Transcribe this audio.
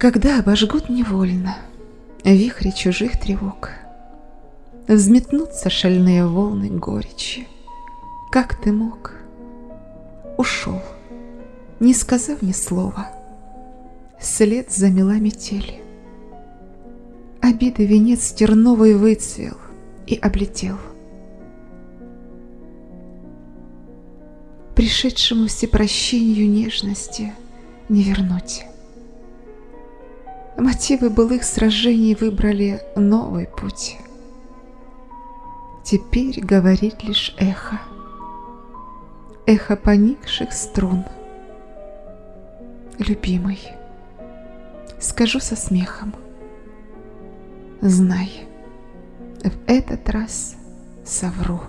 Когда обожгут невольно Вихри чужих тревог, Взметнутся шальные волны горечи, Как ты мог? Ушел, не сказав ни слова, След замела метель. Обиды венец терновый выцвел и облетел. Пришедшему всепрощению нежности не вернуть. Мотивы былых сражений выбрали новый путь. Теперь говорит лишь эхо. Эхо поникших струн. Любимый, скажу со смехом. Знай, в этот раз совру.